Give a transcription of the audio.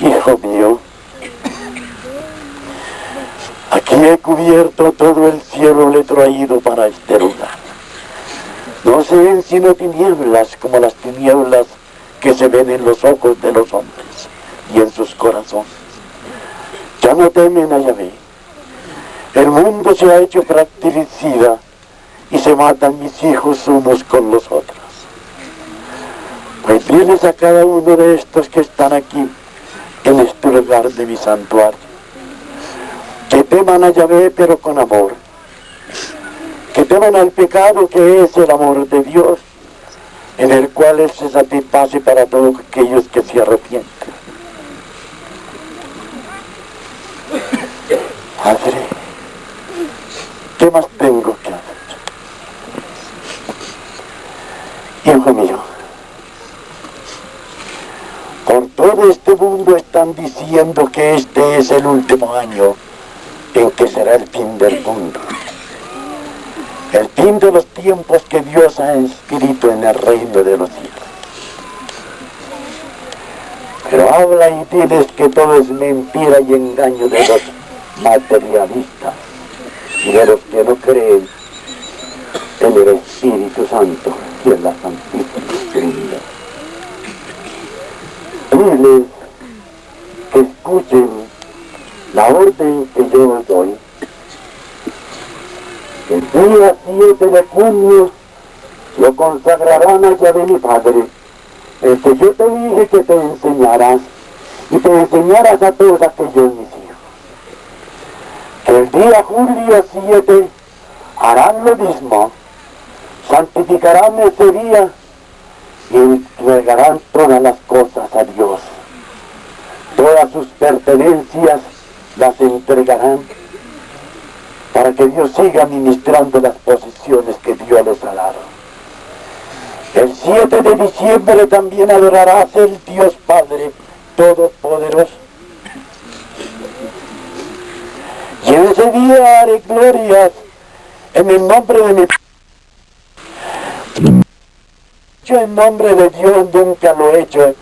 Hijo mío, aquí he cubierto todo el cielo, le he traído para este lugar. No se ven sino tinieblas como las tinieblas que se ven en los ojos de los hombres y en sus corazones. Ya no temen a Yahvé. El mundo se ha hecho fratricida y se matan mis hijos unos con los otros. Pues tienes a cada uno de estos que están aquí en este lugar de mi santuario. Que teman a Yahvé pero con amor. Que teman al pecado que es el amor de Dios, en el cual Él se satisface para todos aquellos que se arrepienten. Padre, ¿qué más tengo que hacer? Hijo mío, por todo este mundo están diciendo que este es el último año en que será el fin del mundo. El fin de los tiempos que Dios ha escrito en el reino de los cielos. Pero habla y diles que todo es mentira y engaño de los materialistas y de los que no creen en el Espíritu Santo y en la Santísima Trinidad. Que escuchen la orden que yo doy. El día 7 de junio lo consagrarán a Yahvé mi Padre, el que yo te dije que te enseñarás y te enseñarás a todos aquellos mis hijos. Que el día julio 7 harán lo mismo, santificarán ese día y entregarán todas las cosas a Dios. Todas sus pertenencias las entregarán para que Dios siga administrando las posesiones que Dios les ha dado. El 7 de diciembre también adorarás el Dios Padre Todopoderoso. Y en ese día haré glorias en el nombre de mi yo en nombre de Dios nunca lo he hecho